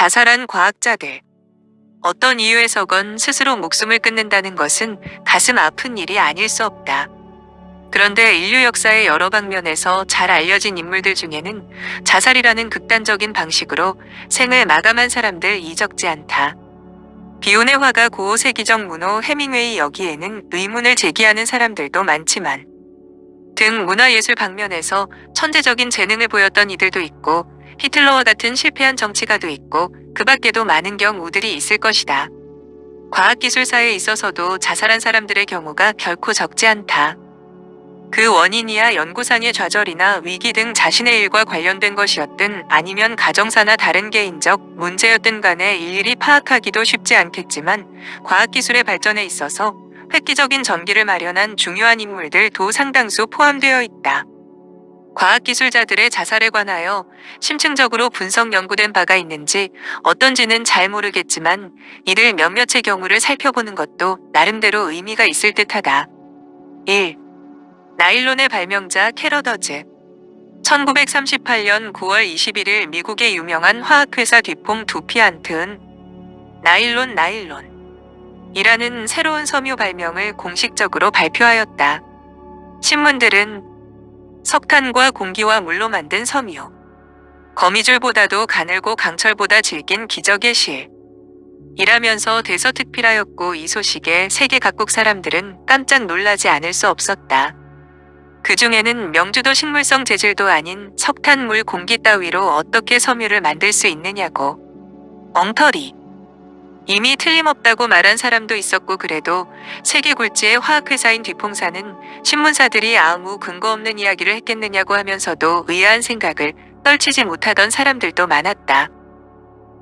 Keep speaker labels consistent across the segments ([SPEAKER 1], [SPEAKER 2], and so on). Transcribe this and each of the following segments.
[SPEAKER 1] 자살한 과학자들. 어떤 이유에서건 스스로 목숨을 끊는다는 것은 가슴 아픈 일이 아닐 수 없다. 그런데 인류 역사의 여러 방면에서 잘 알려진 인물들 중에는 자살이라는 극단적인 방식으로 생을 마감한 사람들 이적지 않다. 비운의 화가 고 세기적 문호 해밍웨이 여기에는 의문을 제기하는 사람들도 많지만 등 문화예술 방면에서 천재적인 재능을 보였던 이들도 있고 히틀러와 같은 실패한 정치가도 있고 그 밖에도 많은 경우들이 있을 것이다. 과학기술사에 있어서도 자살한 사람들의 경우가 결코 적지 않다. 그 원인이야 연구상의 좌절이나 위기 등 자신의 일과 관련된 것이었든 아니면 가정사나 다른 개인적 문제였든 간에 일일이 파악하기도 쉽지 않겠지만 과학기술의 발전에 있어서 획기적인 전기를 마련한 중요한 인물들도 상당수 포함되어 있다. 과학기술자들의 자살에 관하여 심층적으로 분석 연구된 바가 있는지 어떤지는 잘 모르겠지만 이들 몇몇의 경우를 살펴보는 것도 나름대로 의미가 있을 듯하다. 1. 나일론의 발명자 캐러더즈 1938년 9월 21일 미국의 유명한 화학회사 뒤퐁 두피안트은 나일론 나일론 이라는 새로운 섬유 발명을 공식적으로 발표하였다. 신문들은 석탄과 공기와 물로 만든 섬유 거미줄보다도 가늘고 강철보다 질긴 기적의 실 이라면서 대서특필하였고 이 소식에 세계 각국 사람들은 깜짝 놀라지 않을 수 없었다. 그 중에는 명주도 식물성 재질도 아닌 석탄물 공기 따위로 어떻게 섬유를 만들 수 있느냐고. 엉터리. 이미 틀림없다고 말한 사람도 있었고 그래도 세계 굴지의 화학회사인 뒤퐁사는 신문사들이 아무 근거 없는 이야기를 했겠느냐고 하면서도 의아한 생각을 떨치지 못하던 사람들도 많았다.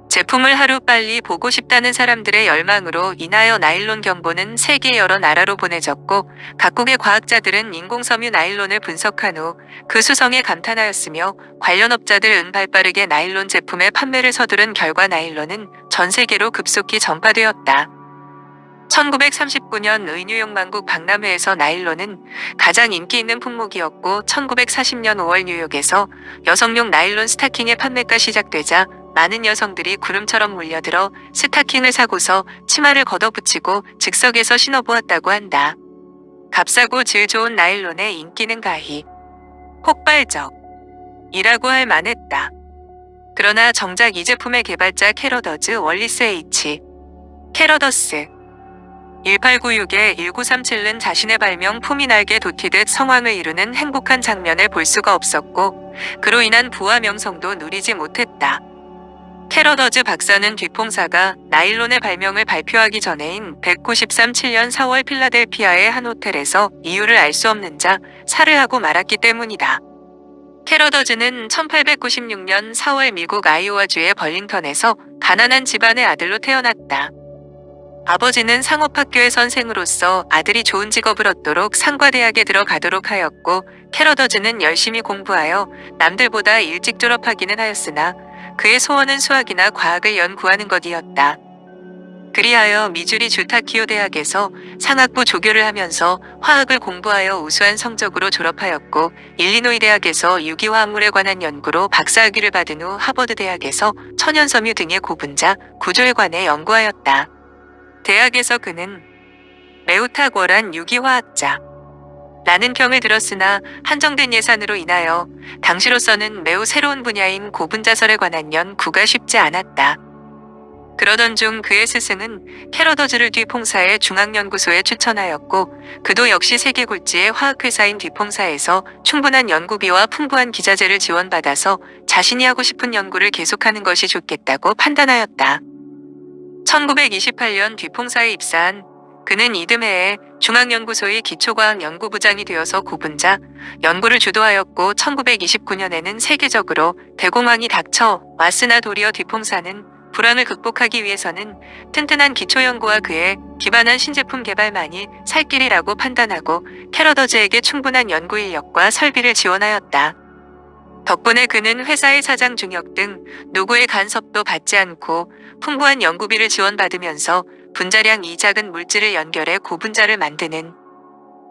[SPEAKER 1] 제품을 하루빨리 보고 싶다는 사람들의 열망으로 인하여 나일론 경보는 세계 여러 나라로 보내졌고 각국의 과학자들은 인공섬유 나일론을 분석한 후 그 수성에 감탄하였으며 관련 업자들 은발 빠르게 나일론 제품의 판매를 서두른 결과 나일론은 전 세계로 급속히 전파되었다. 1939년 의뉴욕 만국 박람회에서 나일론은 가장 인기 있는 품목이었고 1940년 5월 뉴욕에서 여성용 나일론 스타킹의 판매가 시작되자 많은 여성들이 구름처럼 몰려들어 스타킹을 사고서 치마를 걷어붙이고 즉석에서 신어보았다고 한다. 값싸고 질 좋은 나일론의 인기는 가히 폭발적 이라고 할 만했다. 그러나 정작 이 제품의 개발자 캐러더즈 월리스 H. 캐러더스 1896에 1937는 자신의 발명 품이 날개 돋히듯 성황을 이루는 행복한 장면을 볼 수가 없었고 그로 인한 부와 명성도 누리지 못했다. 캐러더즈 박사는 뒤퐁사가 나일론의 발명을 발표하기 전에인 193-7년 4월 필라델피아의 한 호텔에서 이유를 알 수 없는 자 살을 하고 말았기 때문이다. 캐러더즈는 1896년 4월 미국 아이오와주의 벌링턴에서 가난한 집안의 아들로 태어났다. 아버지는 상업학교의 선생으로서 아들이 좋은 직업을 얻도록 상과대학에 들어가도록 하였고 캐러더즈는 열심히 공부하여 남들보다 일찍 졸업하기는 하였으나 그의 소원은 수학이나 과학을 연구하는 것이었다. 그리하여 미주리 주타키오 대학에서 상학부 조교를 하면서 화학을 공부하여 우수한 성적으로 졸업하였고 일리노이 대학에서 유기화합물에 관한 연구로 박사학위를 받은 후 하버드 대학에서 천연섬유 등의 고분자, 구조에 관해 연구하였다. 대학에서 그는 매우 탁월한 유기화학자 라는 평을 들었으나 한정된 예산으로 인하여 당시로서는 매우 새로운 분야인 고분자설에 관한 연구가 쉽지 않았다. 그러던 중 그의 스승은 캐러더즈를 뒤퐁사의 중앙연구소에 추천하였고 그도 역시 세계 굴지의 화학회사인 뒤퐁사에서 충분한 연구비와 풍부한 기자재를 지원받아서 자신이 하고 싶은 연구를 계속하는 것이 좋겠다고 판단하였다. 1928년 뒤퐁사에 입사한 그는 이듬해에 중앙연구소의 기초과학 연구부장이 되어서 고분자 연구를 주도하였고 1929년에는 세계적으로 대공황이 닥쳐 왔으나 도리어 뒤퐁사는 불안을 극복하기 위해서는 튼튼한 기초연구와 그에 기반한 신제품 개발만이 살 길이라고 판단하고 캐러더즈에게 충분한 연구 인력과 설비를 지원하였다. 덕분에 그는 회사의 사장 중역 등 누구의 간섭도 받지 않고 풍부한 연구비를 지원받으면서 분자량 이 작은 물질을 연결해 고분자를 만드는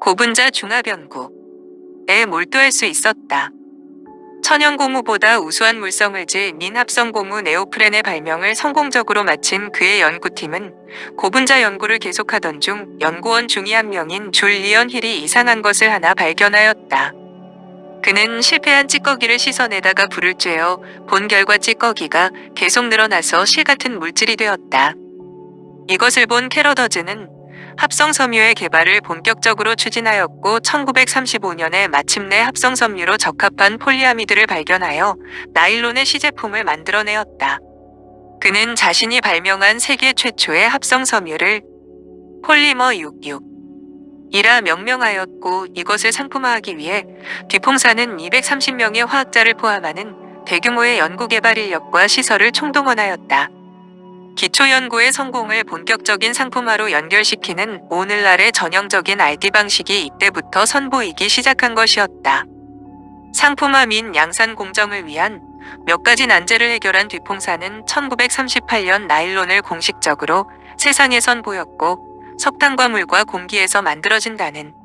[SPEAKER 1] 고분자 중합연구에 몰두할 수 있었다. 천연고무보다 우수한 물성을 지닌 합성고무 네오프렌의 발명을 성공적으로 마친 그의 연구팀은 고분자 연구를 계속하던 중 연구원 중의 한 명인 줄리언 힐이 이상한 것을 하나 발견하였다. 그는 실패한 찌꺼기를 씻어내다가 불을 쬐어 본 결과 찌꺼기가 계속 늘어나서 실 같은 물질이 되었다. 이것을 본 캐러더즈는 합성섬유의 개발을 본격적으로 추진하였고 1935년에 마침내 합성섬유로 적합한 폴리아미드를 발견하여 나일론의 시제품을 만들어내었다. 그는 자신이 발명한 세계 최초의 합성섬유를 폴리머 66 이라 명명하였고 이것을 상품화하기 위해 뒤풍사는 230명의 화학자를 포함하는 대규모의 연구개발 인력과 시설을 총동원하였다. 기초연구의 성공을 본격적인 상품화로 연결시키는 오늘날의 전형적인 RD 방식이 이때부터 선보이기 시작한 것이었다. 상품화 민 양산 공정을 위한 몇 가지 난제를 해결한 뒤풍사는 1938년 나일론을 공식적으로 세상에 선보였고 석탄과 물과 공기에서 만들어진다는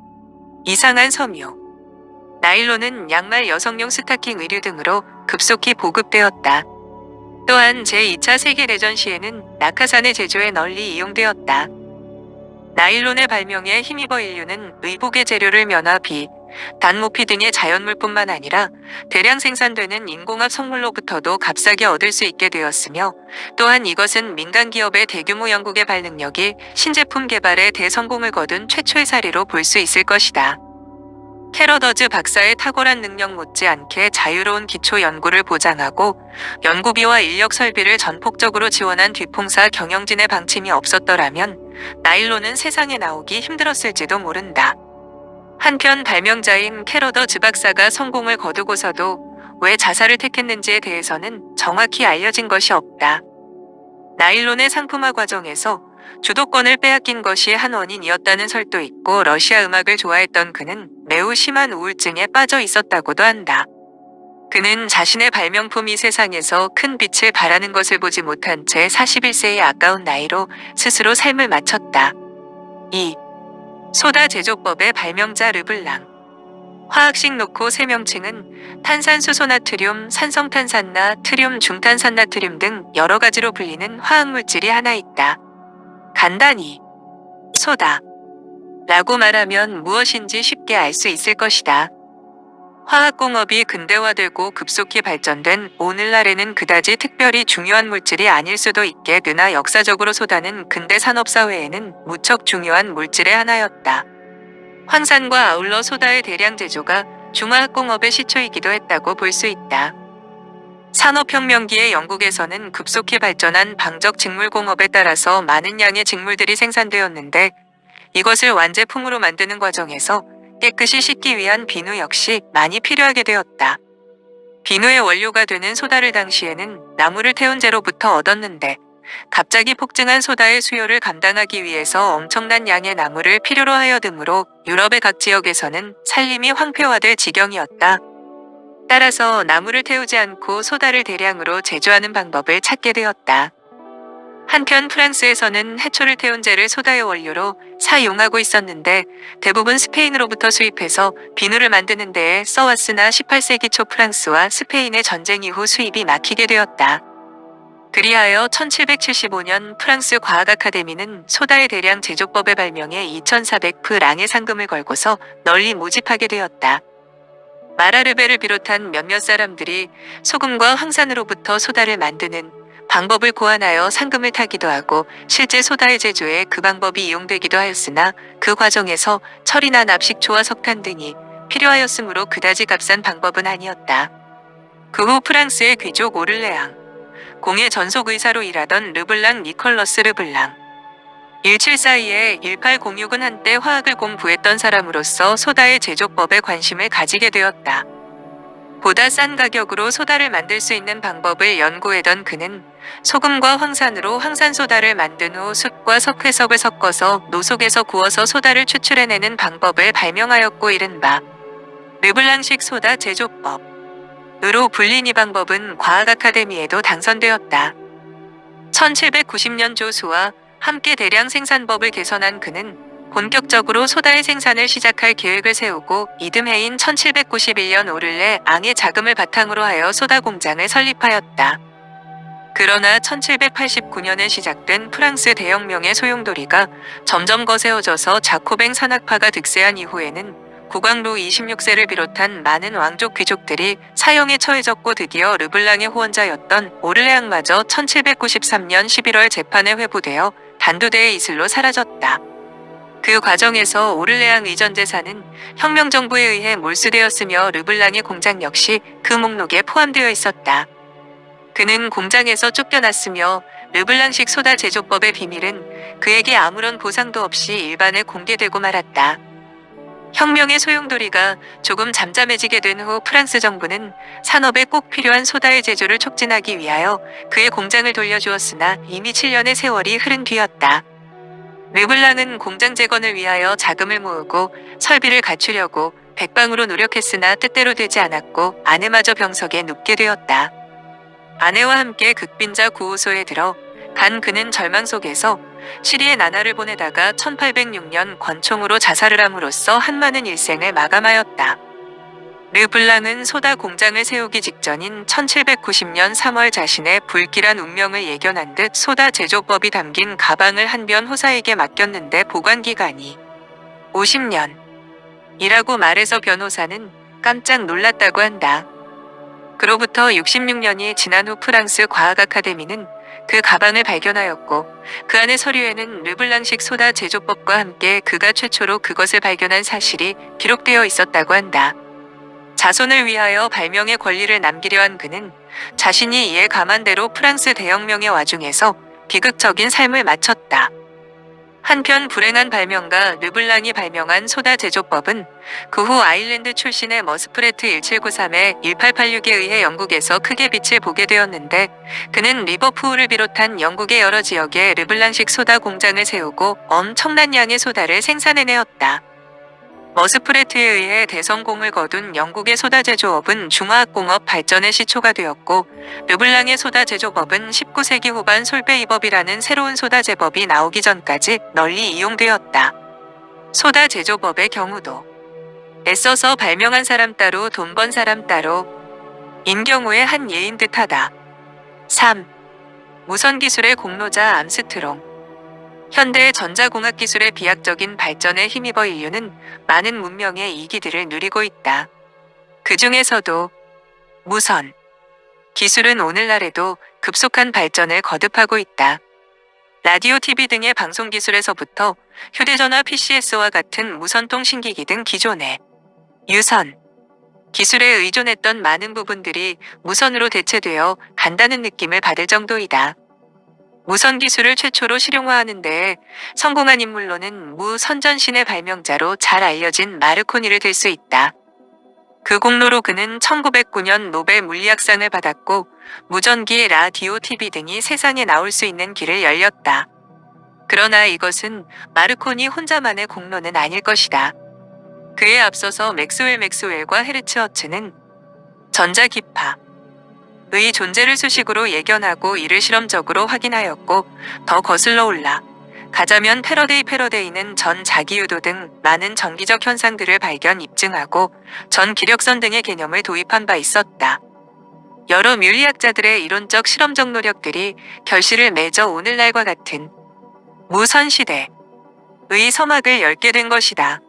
[SPEAKER 1] 이상한 섬유. 나일론은 양말 여성용 스타킹 의류 등으로 급속히 보급되었다. 또한 제2차 세계대전 시에는 낙하산의 제조에 널리 이용되었다. 나일론의 발명에 힘입어 인류는 의복의 재료를 면화비, 단모피 등의 자연물뿐만 아니라 대량 생산되는 인공합 성물로부터도 값싸게 얻을 수 있게 되었으며 또한 이것은 민간 기업의 대규모 연구 개발 능력이 신제품 개발에 대성공을 거둔 최초의 사례로 볼 수 있을 것이다. 캐러더즈 박사의 탁월한 능력 못지않게 자유로운 기초 연구를 보장하고 연구비와 인력 설비를 전폭적으로 지원한 뒤퐁사 경영진의 방침이 없었더라면 나일론은 세상에 나오기 힘들었을지도 모른다. 한편 발명자인 캐러더즈 박사가 성공을 거두고서도 왜 자살을 택했는지에 대해서는 정확히 알려진 것이 없다. 나일론의 상품화 과정에서 주도권을 빼앗긴 것이 한 원인이었다는 설도 있고 러시아 음악을 좋아했던 그는 매우 심한 우울증에 빠져 있었다고도 한다. 그는 자신의 발명품이 세상에서 큰 빛을 발하는 것을 보지 못한 채 41세의 아까운 나이로 스스로 삶을 마쳤다. 2. 소다 제조법의 발명자 르블랑 화학식 놓고 세 명칭은 탄산수소나트륨, 산성탄산나, 트륨, 중탄산나트륨 등 여러 가지로 불리는 화학물질이 하나 있다. 간단히 소다 라고 말하면 무엇인지 쉽게 알 수 있을 것이다. 화학공업이 근대화되고 급속히 발전된 오늘날에는 그다지 특별히 중요한 물질이 아닐 수도 있겠으나 역사적으로 소다는 근대 산업사회에는 무척 중요한 물질의 하나였다. 황산과 아울러 소다의 대량 제조가 중화학공업의 시초이기도 했다고 볼 수 있다. 산업혁명기의 영국에서는 급속히 발전한 방적 직물공업에 따라서 많은 양의 직물들이 생산되었는데 이것을 완제품으로 만드는 과정에서 깨끗이 씻기 위한 비누 역시 많이 필요하게 되었다. 비누의 원료가 되는 소다를 당시에는 나무를 태운 재로부터 얻었는데 갑자기 폭증한 소다의 수요를 감당하기 위해서 엄청난 양의 나무를 필요로 하여드므로 유럽의 각 지역에서는 살림이 황폐화될 지경이었다. 따라서 나무를 태우지 않고 소다를 대량으로 제조하는 방법을 찾게 되었다. 한편 프랑스에서는 해초를 태운 재를 소다의 원료로 사용하고 있었는데 대부분 스페인으로부터 수입해서 비누를 만드는 데에 써왔으나 18세기 초 프랑스와 스페인의 전쟁 이후 수입이 막히게 되었다. 그리하여 1775년 프랑스 과학 아카데미는 소다의 대량 제조법의 발명에 2400프랑의 상금을 걸고서 널리 모집하게 되었다. 마라르베를 비롯한 몇몇 사람들이 소금과 황산으로부터 소다를 만드는 방법을 고안하여 상금을 타기도 하고 실제 소다의 제조에 그 방법이 이용되기도 하였으나 그 과정에서 철이나 납식초와 석탄 등이 필요하였으므로 그다지 값싼 방법은 아니었다. 그 후 프랑스의 귀족 오를레앙, 공의 전속 의사로 일하던 르블랑 니컬러스 르블랑, 1742에 1806은 한때 화학을 공부했던 사람으로서 소다의 제조법에 관심을 가지게 되었다. 보다 싼 가격으로 소다를 만들 수 있는 방법을 연구하던 그는 소금과 황산으로 황산소다를 만든 후 숯과 석회석을 섞어서 노속에서 구워서 소다를 추출해내는 방법을 발명하였고 이른바 르블랑식 소다 제조법 으로 불린 이 방법은 과학 아카데미에도 당선되었다. 1790년 조수와 함께 대량 생산법을 개선한 그는 본격적으로 소다의 생산을 시작할 계획을 세우고 이듬해인 1791년 오를레 앙의 자금을 바탕으로 하여 소다 공장을 설립하였다. 그러나 1789년에 시작된 프랑스 대혁명의 소용돌이가 점점 거세어져서 자코뱅 산악파가 득세한 이후에는 국왕로 26세를 비롯한 많은 왕족 귀족들이 사형에 처해졌고 드디어 르블랑의 후원자였던 오를레앙마저 1793년 11월 재판에 회부되어 단두대의 이슬로 사라졌다. 그 과정에서 오를레앙 의전 재산은 혁명정부에 의해 몰수되었으며 르블랑의 공장 역시 그 목록에 포함되어 있었다. 그는 공장에서 쫓겨났으며 르블랑식 소다 제조법의 비밀은 그에게 아무런 보상도 없이 일반에 공개되고 말았다. 혁명의 소용돌이가 조금 잠잠해지게 된 후 프랑스 정부는 산업에 꼭 필요한 소다의 제조를 촉진하기 위하여 그의 공장을 돌려주었으나 이미 7년의 세월이 흐른 뒤였다. 르블랑은 공장 재건을 위하여 자금을 모으고 설비를 갖추려고 백방으로 노력했으나 뜻대로 되지 않았고 아내마저 병석에 눕게 되었다. 아내와 함께 극빈자 구호소에 들어 간 그는 절망 속에서 시리에 나날을 보내다가 1806년 권총으로 자살을 함으로써 한 많은 일생을 마감하였다. 르블랑은 소다 공장을 세우기 직전인 1790년 3월 자신의 불길한 운명을 예견한 듯 소다 제조법이 담긴 가방을 한 변 호사에게 맡겼는데 보관 기간이 50년. 이라고 말해서 변호사는 깜짝 놀랐다고 한다. 그로부터 66년이 지난 후 프랑스 과학 아카데미는 그 가방을 발견하였고 그 안의 서류에는 르블랑식 소다 제조법과 함께 그가 최초로 그것을 발견한 사실이 기록되어 있었다고 한다. 자손을 위하여 발명의 권리를 남기려 한 그는 자신이 예감한 대로 프랑스 대혁명의 와중에서 비극적인 삶을 마쳤다. 한편 불행한 발명가 르블랑이 발명한 소다 제조법은 그 후 아일랜드 출신의 머스프레트 1793에 1886에 의해 영국에서 크게 빛을 보게 되었는데 그는 리버푸울을 비롯한 영국의 여러 지역에 르블랑식 소다 공장을 세우고 엄청난 양의 소다를 생산해내었다. 머스프레트에 의해 대성공을 거둔 영국의 소다 제조업은 중화학공업 발전의 시초가 되었고 르블랑의 소다 제조법은 19세기 후반 솔베이법이라는 새로운 소다 제법이 나오기 전까지 널리 이용되었다. 소다 제조법의 경우도 애써서 발명한 사람 따로 돈 번 사람 따로 인 경우에 한 예인 듯하다. 3. 무선 기술의 공로자 암스트롱 현대 전자공학 기술의 비약적인 발전에 힘입어 인류는 많은 문명의 이기들을 누리고 있다. 그 중에서도 무선 기술은 오늘날에도 급속한 발전을 거듭하고 있다. 라디오, TV 등의 방송 기술에서부터 휴대전화, PCS와 같은 무선통신기기 등 기존의 유선 기술에 의존했던 많은 부분들이 무선으로 대체되어 간다는 느낌을 받을 정도이다. 무선 기술을 최초로 실용화하는 데 성공한 인물로는 무 선전신의 발명자로 잘 알려진 마르코니를 들 수 있다. 그 공로로 그는 1909년 노벨 물리학상을 받았고 무전기, 라디오, TV 등이 세상에 나올 수 있는 길을 열렸다. 그러나 이것은 마르코니 혼자만의 공로는 아닐 것이다. 그에 앞서서 맥스웰 맥스웰과 헤르츠허츠는 전자기파, 의 존재를 수식으로 예견하고 이를 실험적으로 확인하였고 더 거슬러 올라 가자면 패러데이 패러데이는 전 자기유도 등 많은 전기적 현상들을 발견 입증하고 전 기력선 등의 개념을 도입한 바 있었다. 여러 물리학자들의 이론적 실험적 노력들이 결실을 맺어 오늘날과 같은 무선시대의 서막을 열게 된 것이다.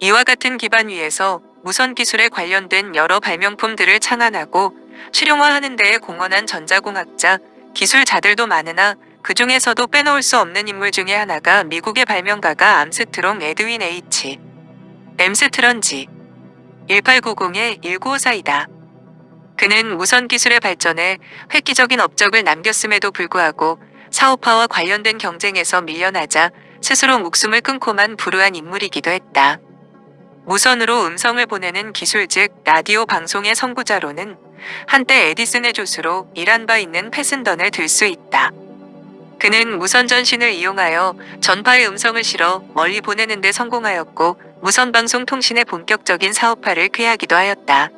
[SPEAKER 1] 이와 같은 기반 위에서 무선 기술에 관련된 여러 발명품들을 창안하고 실용화하는 데에 공헌한 전자공학자, 기술자들도 많으나 그 중에서도 빼놓을 수 없는 인물 중에 하나가 미국의 발명가가 암스트롱 에드윈 H. 암스트롱 1890-1954이다. 그는 무선 기술의 발전에 획기적인 업적을 남겼음에도 불구하고 사업화와 관련된 경쟁에서 밀려나자 스스로 목숨을 끊고만 불우한 인물이기도 했다. 무선으로 음성을 보내는 기술 즉 라디오 방송의 선구자로는 한때 에디슨의 조수로 일한 바 있는 패슨던을 들 수 있다. 그는 무선 전신을 이용하여 전파의 음성을 실어 멀리 보내는 데 성공하였고 무선 방송 통신의 본격적인 사업화를 꾀하기도 하였다.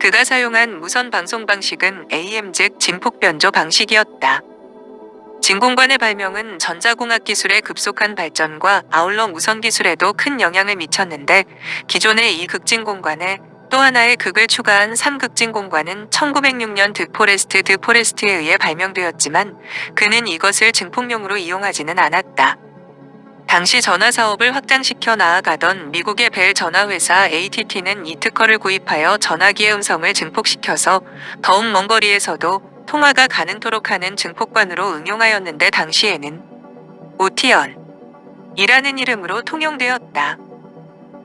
[SPEAKER 1] 그가 사용한 무선 방송 방식은 AM 즉 진폭 변조 방식이었다. 진공관의 발명은 전자공학 기술의 급속한 발전과 아울러 무선 기술에도 큰 영향을 미쳤는데 기존의 이극진공관에 또 하나의 극을 추가한 3극진공관은 1906년 드포레스트 드포레스트에 의해 발명되었지만 그는 이것을 증폭용으로 이용하지는 않았다. 당시 전화 사업을 확장시켜 나아가던 미국의 벨 전화회사 ATT는 이 특허를 구입하여 전화기의 음성을 증폭시켜서 더욱 먼 거리에서도 통화가 가능토록 하는 증폭관으로 응용하였는데 당시에는 오티언 이라는 이름으로 통용되었다.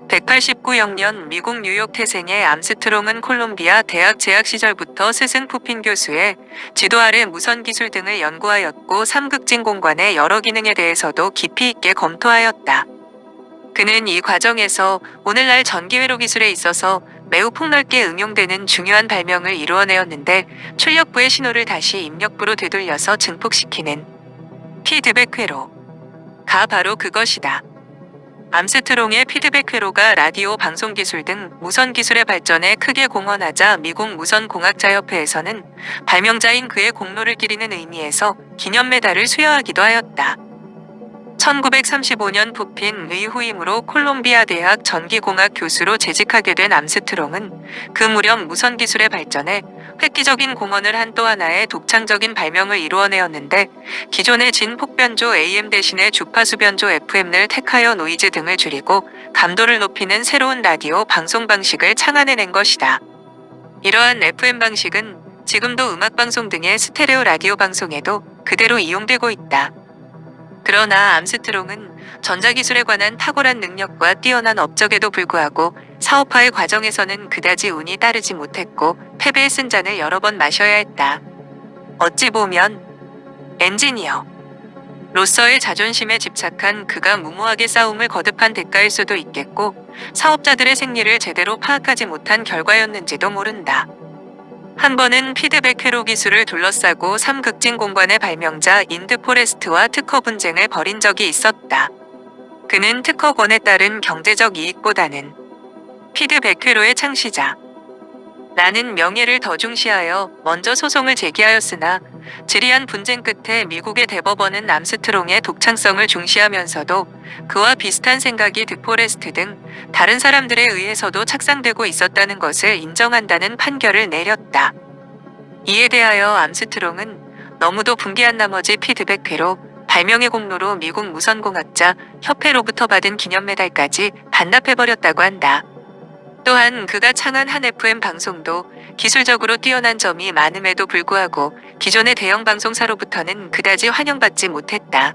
[SPEAKER 1] 189영년 미국 뉴욕 태생의 암스트롱은 콜롬비아 대학 재학 시절부터 스승 푸핀 교수의 지도 아래 무선 기술 등을 연구하였고 삼극진 공관의 여러 기능에 대해서도 깊이 있게 검토하였다. 그는 이 과정에서 오늘날 전기회로 기술에 있어서 매우 폭넓게 응용되는 중요한 발명을 이루어내었는데 출력부의 신호를 다시 입력부로 되돌려서 증폭시키는 피드백 회로가 바로 그것이다. 암스트롱의 피드백 회로가 라디오 방송 기술 등 무선 기술의 발전에 크게 공헌하자 미국 무선공학자협회에서는 발명자인 그의 공로를 기리는 의미에서 기념 메달을 수여하기도 하였다. 1935년 푸핀의 후임으로 콜롬비아 대학 전기공학 교수로 재직하게 된 암스트롱은 그 무렵 무선 기술의 발전에 획기적인 공헌을 한 또 하나의 독창적인 발명을 이루어내었는데 기존의 진폭변조 AM 대신에 주파수 변조 FM을 택하여 노이즈 등을 줄이고 감도를 높이는 새로운 라디오 방송 방식을 창안해낸 것이다. 이러한 FM 방식은 지금도 음악방송 등의 스테레오 라디오 방송에도 그대로 이용되고 있다. 그러나 암스트롱은 전자기술에 관한 탁월한 능력과 뛰어난 업적에도 불구하고 사업화의 과정에서는 그다지 운이 따르지 못했고 패배의 쓴 잔을 여러 번 마셔야 했다. 어찌 보면 엔지니어로서의 자존심에 집착한 그가 무모하게 싸움을 거듭한 대가일 수도 있겠고 사업자들의 생리를 제대로 파악하지 못한 결과였는지도 모른다. 한 번은 피드백 회로 기술을 둘러싸고 삼극진공관의 발명자 인 드포레스트와 특허 분쟁을 벌인 적이 있었다. 그는 특허권에 따른 경제적 이익보다는 피드백 회로의 창시자라는 명예를 더 중시하여 먼저 소송을 제기하였으나 지리한 분쟁 끝에 미국의 대법원은 암스트롱의 독창성을 중시하면서도 그와 비슷한 생각이 드포레스트 등 다른 사람들에 의해서도 착상되고 있었다는 것을 인정한다는 판결을 내렸다. 이에 대하여 암스트롱은 너무도 분개한 나머지 피드백회로 발명의 공로로 미국 무선공학자 협회로부터 받은 기념 메달까지 반납해버렸다고 한다. 또한 그가 창한 한 FM 방송도 기술적으로 뛰어난 점이 많음에도 불구하고 기존의 대형 방송사로부터는 그다지 환영받지 못했다.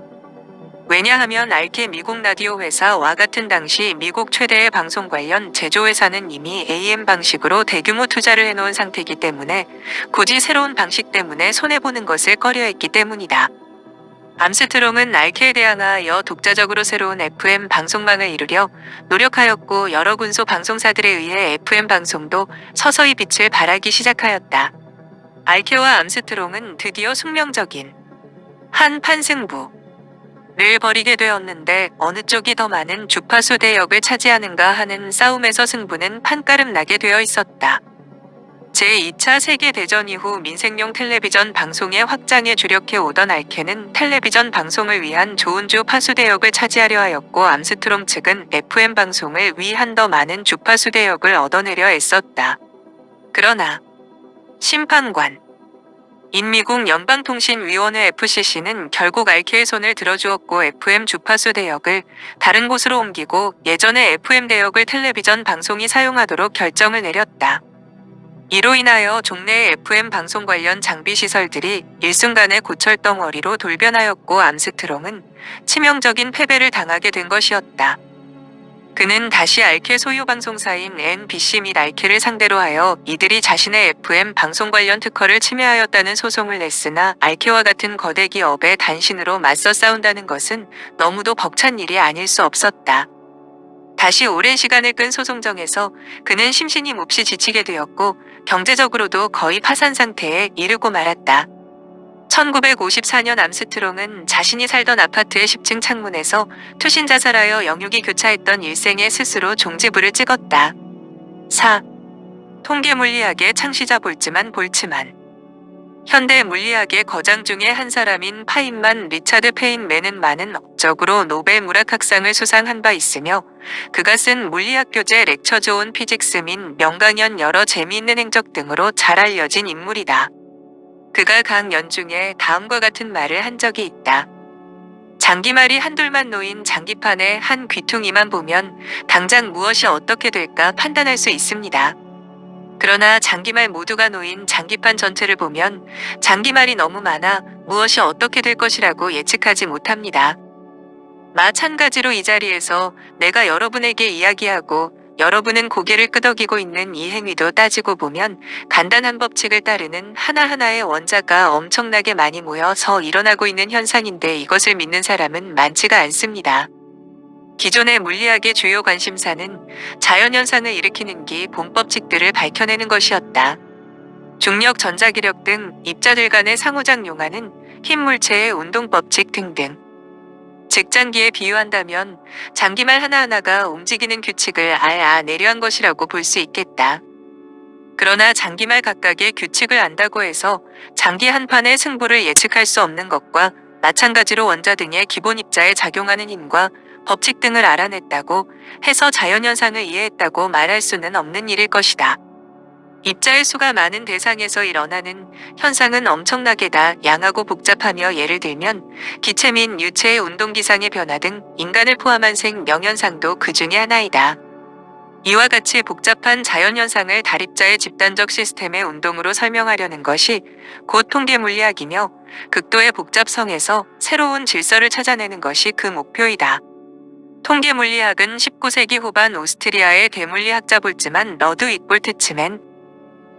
[SPEAKER 1] 왜냐하면 알케 미국 라디오 회사와 같은 당시 미국 최대의 방송 관련 제조회사는 이미 AM 방식으로 대규모 투자를 해놓은 상태이기 때문에 굳이 새로운 방식 때문에 손해보는 것을 꺼려했기 때문이다. 암스트롱은 RCA에 대항하여 독자적으로 새로운 FM 방송망을 이루려 노력하였고 여러 군소 방송사들에 의해 FM 방송도 서서히 빛을 발하기 시작하였다. RCA와 암스트롱은 드디어 숙명적인 한판 승부를 벌이게 되었는데 어느 쪽이 더 많은 주파수 대역을 차지하는가 하는 싸움에서 승부는 판가름 나게 되어 있었다. 제2차 세계대전 이후 민생용 텔레비전 방송의 확장에 주력해 오던 RCA는 텔레비전 방송을 위한 좋은 주파수 대역을 차지하려 하였고 암스트롱 측은 FM 방송을 위한 더 많은 주파수 대역을 얻어내려 애썼다. 그러나 심판관인 미국 연방통신위원회 FCC는 결국 RCA의 손을 들어주었고 FM 주파수 대역을 다른 곳으로 옮기고 예전의 FM 대역을 텔레비전 방송이 사용하도록 결정을 내렸다. 이로 인하여 종래의 FM 방송 관련 장비 시설들이 일순간에 고철 덩어리로 돌변하였고 암스트롱은 치명적인 패배를 당하게 된 것이었다. 그는 다시 알케 소유 방송사인 NBC 및 알케를 상대로 하여 이들이 자신의 FM 방송 관련 특허를 침해하였다는 소송을 냈으나 알케와 같은 거대 기업의 단신으로 맞서 싸운다는 것은 너무도 벅찬 일이 아닐 수 없었다. 다시 오랜 시간을 끈 소송전에서 그는 심신이 몹시 지치게 되었고 경제적으로도 거의 파산 상태에 이르고 말았다. 1954년 암스트롱은 자신이 살던 아파트의 10층 창문에서 투신 자살하여 영욕이 교차했던 일생에 스스로 종지부를 찍었다. 4. 통계 물리학의 창시자 볼츠만 볼츠만 현대 물리학의 거장 중의 한 사람인 파인만 Richard Feynman은 많은 업적으로 노벨 물리학상을 수상한 바 있으며 그가 쓴 물리학 교재 렉처즈 온 피직스 민 명강연 여러 재미있는 행적 등으로 잘 알려진 인물이다. 그가 강연 중에 다음과 같은 말을 한 적이 있다. 장기말이 한둘만 놓인 장기판의 한 귀퉁이만 보면 당장 무엇이 어떻게 될까 판단할 수 있습니다. 그러나 장기말 모두가 놓인 장기판 전체를 보면 장기말이 너무 많아 무엇이 어떻게 될 것이라고 예측하지 못합니다. 마찬가지로 이 자리에서 내가 여러분에게 이야기하고 여러분은 고개를 끄덕이고 있는 이 행위도 따지고 보면 간단한 법칙을 따르는 하나하나의 원자가 엄청나게 많이 모여서 일어나고 있는 현상인데 이것을 믿는 사람은 많지가 않습니다. 기존의 물리학의 주요 관심사는 자연현상을 일으키는 기 본법칙들을 밝혀내는 것이었다. 중력, 전자기력 등 입자들 간의 상호작용하는 힘물체의 운동법칙 등등. 즉 장기에 비유한다면 장기말 하나하나가 움직이는 규칙을 알아내려한 것이라고 볼 수 있겠다. 그러나 장기말 각각의 규칙을 안다고 해서 장기 한 판의 승부를 예측할 수 없는 것과 마찬가지로 원자 등의 기본 입자에 작용하는 힘과 법칙 등을 알아냈다고 해서 자연현상을 이해했다고 말할 수는 없는 일일 것이다. 입자의 수가 많은 대상에서 일어나는 현상은 엄청나게 다양하고 복잡하며 예를 들면 기체 및 유체의 운동 기상의 변화 등 인간을 포함한 생명현상도 그 중의 하나이다. 이와 같이 복잡한 자연현상을 다립자의 집단적 시스템의 운동으로 설명하려는 것이 곧 통계물리학이며 극도의 복잡성에서 새로운 질서를 찾아내는 것이 그 목표이다. 통계 물리학은 19세기 후반 오스트리아의 대물리학자 볼츠만 Ludwig Boltzmann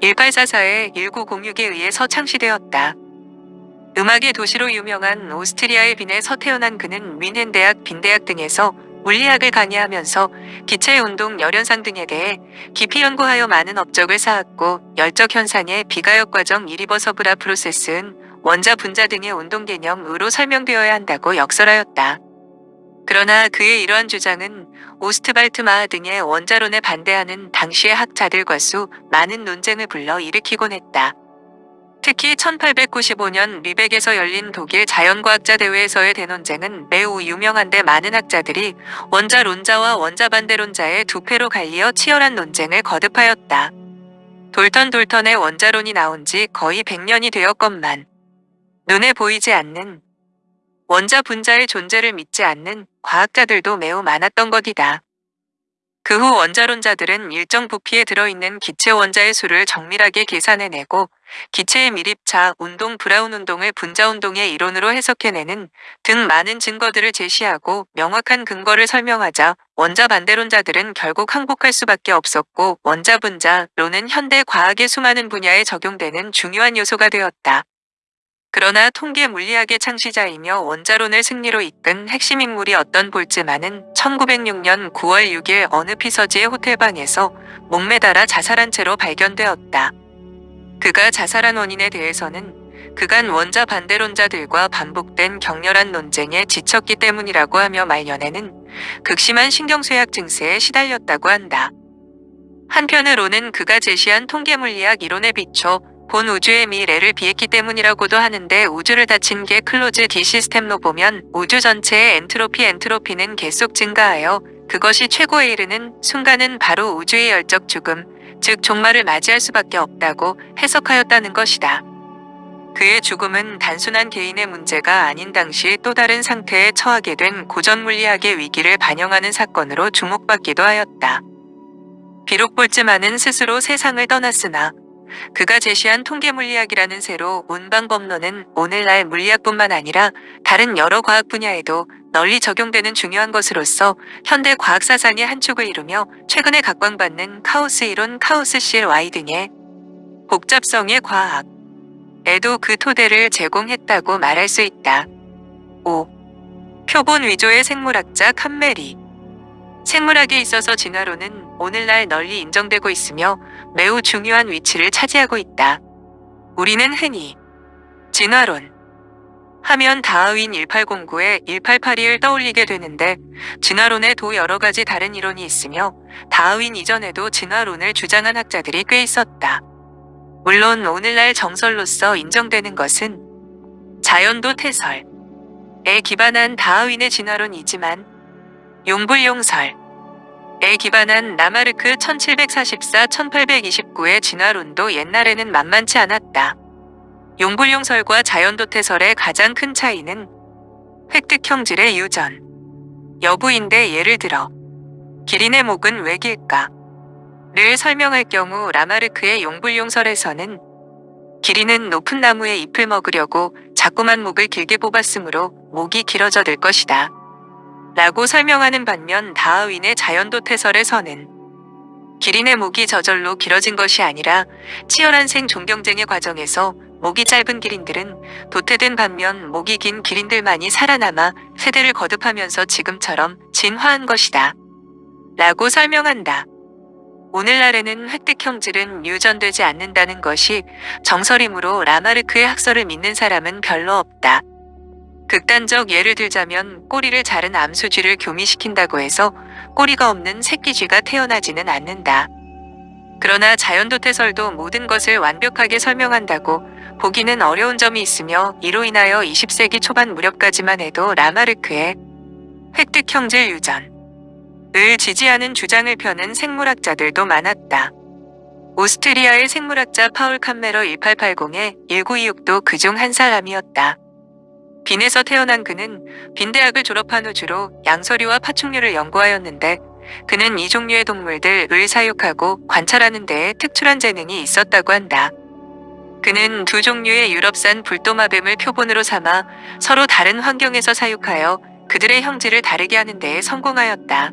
[SPEAKER 1] 1844에 1906에 의해서 창시되었다. 음악의 도시로 유명한 오스트리아의 빈에서 태어난 그는 윈헨대학, 빈대학 등에서 물리학을 강의하면서 기체의 운동, 열현상 등에 대해 깊이 연구하여 많은 업적을 쌓았고 열적 현상의 비가역 과정 이리버서브라 프로세스는 원자 분자 등의 운동 개념으로 설명되어야 한다고 역설하였다. 그러나 그의 이러한 주장은 오스트발트마하 등의 원자론에 반대하는 당시의 학자들과 수 많은 논쟁을 불러 일으키곤 했다. 특히 1895년 리벡에서 열린 독일 자연과학자 대회에서의 대논쟁은 매우 유명한데 많은 학자들이 원자론자와 원자반대론자의 두 패로 갈리어 치열한 논쟁을 거듭하였다. 돌턴 돌턴의 원자론이 나온 지 거의 100년이 되었건만 눈에 보이지 않는 원자 분자의 존재를 믿지 않는 과학자들도 매우 많았던 것이다. 그 후 원자론자들은 일정 부피에 들어있는 기체 원자의 수를 정밀하게 계산해내고 기체의 밀입차, 운동, 브라운 운동을 분자 운동의 이론으로 해석해내는 등 많은 증거들을 제시하고 명확한 근거를 설명하자 원자 반대론자들은 결국 항복할 수밖에 없었고 원자 분자론은 현대 과학의 수많은 분야에 적용되는 중요한 요소가 되었다. 그러나 통계 물리학의 창시자이며 원자론을 승리로 이끈 핵심 인물이 어떤 볼츠만은 1906년 9월 6일 어느 피서지의 호텔방에서 목매달아 자살한 채로 발견되었다. 그가 자살한 원인에 대해서는 그간 원자 반대론자들과 반복된 격렬한 논쟁에 지쳤기 때문이라고 하며 말년에는 극심한 신경쇠약 증세에 시달렸다고 한다. 한편으로는 그가 제시한 통계물리학 이론에 비춰본 우주의 미래를 비관했기 때문이라고도 하는데 우주를 닫힌 계 closed system로 보면 우주 전체의 엔트로피 entropy는 계속 증가하여 그것이 최고에 이르는 순간은 바로 우주의 열적 죽음, 즉 종말을 맞이할 수밖에 없다고 해석하였다는 것이다. 그의 죽음은 단순한 개인의 문제가 아닌 당시 또 다른 상태에 처하게 된 고전 물리학의 위기를 반영하는 사건으로 주목받기도 하였다. 비록 볼즈만은 스스로 세상을 떠났으나 그가 제시한 통계물리학이라는 새로 운방법론은 오늘날 물리학뿐만 아니라 다른 여러 과학 분야에도 널리 적용되는 중요한 것으로서 현대 과학 사상의 한 축을 이루며 최근에 각광받는 카오스 이론 카오스 CLY 등의 복잡성의 과학 에도 그 토대를 제공했다고 말할 수 있다. 5. 표본 위조의 생물학자 칸메리 생물학에 있어서 진화론은 오늘날 널리 인정되고 있으며 매우 중요한 위치를 차지하고 있다. 우리는 흔히 진화론 하면 다하윈 1809에 1882를 떠올리게 되는데 진화론에 도 여러 가지 다른 이론이 있으며 다하윈 이전에도 진화론을 주장한 학자들이 꽤 있었다. 물론 오늘날 정설로서 인정되는 것은 자연도 태설에 기반한 다하윈의 진화론이지만 용불용설 에 기반한 라마르크 1744-1829의 진화론도 옛날에는 만만치 않았다. 용불용설과 자연도태설의 가장 큰 차이는 획득 형질의 유전 여부인데 예를 들어 기린의 목은 왜 길까? 를 설명할 경우 라마르크의 용불용설에서는 기린은 높은 나무의 잎을 먹으려고 자꾸만 목을 길게 뽑았으므로 목이 길어져 들 것이다. 라고 설명하는 반면 다하윈의 자연도 태설에서는 기린의 목이 저절로 길어진 것이 아니라 치열한 생존 경쟁의 과정에서 목이 짧은 기린들은 도태된 반면 목이 긴 기린들만이 살아남아 세대를 거듭하면서 지금처럼 진화한 것이다. 라고 설명한다. 오늘날에는 획득 형질은 유전되지 않는다는 것이 정설이므로 라마르크의 학설을 믿는 사람은 별로 없다. 극단적 예를 들자면 꼬리를 자른 암수쥐를 교미시킨다고 해서 꼬리가 없는 새끼쥐가 태어나지는 않는다. 그러나 자연도태설도 모든 것을 완벽하게 설명한다고 보기는 어려운 점이 있으며 이로 인하여 20세기 초반 무렵까지만 해도 라마르크의 획득형질 유전을 지지하는 주장을 펴는 생물학자들도 많았다. 오스트리아의 생물학자 파울 칸메러 1880의 1926도 그중 한 사람이었다. 빈에서 태어난 그는 빈대학을 졸업한 후 주로 양서류와 파충류를 연구하였는데 그는 이 종류의 동물들을 사육하고 관찰하는 데에 특출한 재능이 있었다고 한다. 그는 두 종류의 유럽산 불도마뱀을 표본으로 삼아 서로 다른 환경에서 사육하여 그들의 형질을 다르게 하는 데에 성공하였다.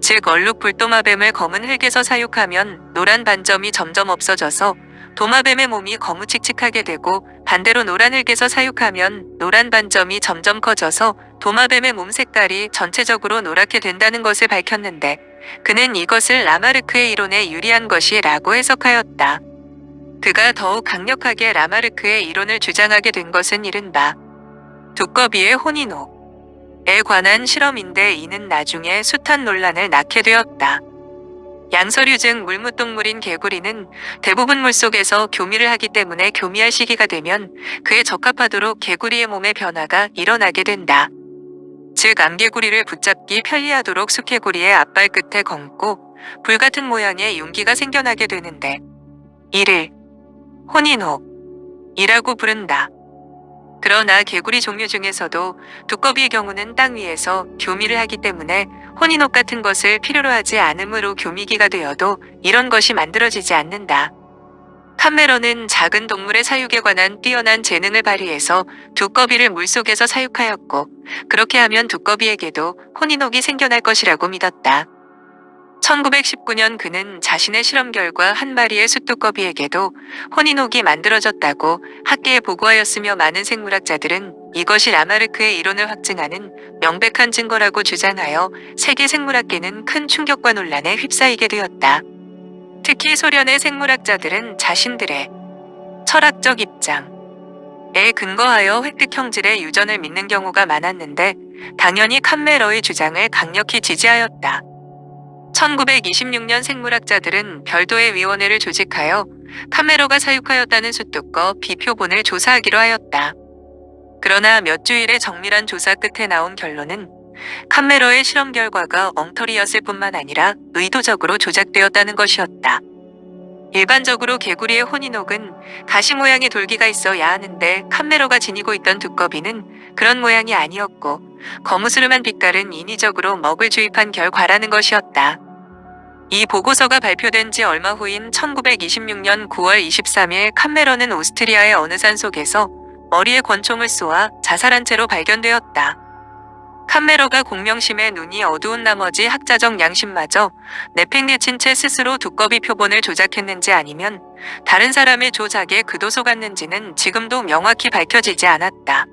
[SPEAKER 1] 즉 얼룩 불도마뱀을 검은 흙에서 사육하면 노란 반점이 점점 없어져서 도마뱀의 몸이 거무칙칙하게 되고 반대로 노란 흙에서 사육하면 노란 반점이 점점 커져서 도마뱀의 몸 색깔이 전체적으로 노랗게 된다는 것을 밝혔는데 그는 이것을 라마르크의 이론에 유리한 것이라고 해석하였다. 그가 더욱 강력하게 라마르크의 이론을 주장하게 된 것은 이른바 두꺼비의 혼인옥에 관한 실험인데 이는 나중에 숱한 논란을 낳게 되었다. 양서류증 물무동물인 개구리는 대부분 물속에서 교미를 하기 때문에 교미할 시기가 되면 그에 적합하도록 개구리의 몸의 변화가 일어나게 된다. 즉 암개구리를 붙잡기 편리하도록 수개구리의 앞발 끝에 검고 불같은 모양의 윤기가 생겨나게 되는데 이를 혼인옥이라고 부른다. 그러나 개구리 종류 중에서도 두꺼비의 경우는 땅 위에서 교미를 하기 때문에 혼인옷 같은 것을 필요로 하지 않으므로 교미기가 되어도 이런 것이 만들어지지 않는다. 칸메러는 작은 동물의 사육에 관한 뛰어난 재능을 발휘해서 두꺼비를 물속에서 사육하였고 그렇게 하면 두꺼비에게도 혼인옥이 생겨날 것이라고 믿었다. 1919년 그는 자신의 실험 결과 한 마리의 숫두꺼비에게도 혼인옥이 만들어졌다고 학계에 보고하였으며 많은 생물학자들은 이것이 라마르크의 이론을 확증하는 명백한 증거라고 주장하여 세계 생물학계는 큰 충격과 논란에 휩싸이게 되었다. 특히 소련의 생물학자들은 자신들의 철학적 입장 에 근거하여 획득 형질의 유전을 믿는 경우가 많았는데 당연히 칸메러의 주장을 강력히 지지하였다. 1926년 생물학자들은 별도의 위원회를 조직하여 카메로가 사육하였다는 숫두꺼 비표본을 조사하기로 하였다. 그러나 몇 주일의 정밀한 조사 끝에 나온 결론은 카메로의 실험 결과가 엉터리였을 뿐만 아니라 의도적으로 조작되었다는 것이었다. 일반적으로 개구리의 혼인옥은 가시 모양의 돌기가 있어야 하는데 칸메로가 지니고 있던 두꺼비는 그런 모양이 아니었고 거무스름한 빛깔은 인위적으로 먹을 주입한 결과라는 것이었다. 이 보고서가 발표된 지 얼마 후인 1926년 9월 23일 칸메러는 오스트리아의 어느 산 속에서 머리에 권총을 쏘아 자살한 채로 발견되었다. 칸메러가 공명심에 눈이 어두운 나머지 학자적 양심마저 내팽개친 채 스스로 두꺼비 표본을 조작했는지 아니면 다른 사람의 조작에 그도 속았는지는 지금도 명확히 밝혀지지 않았다.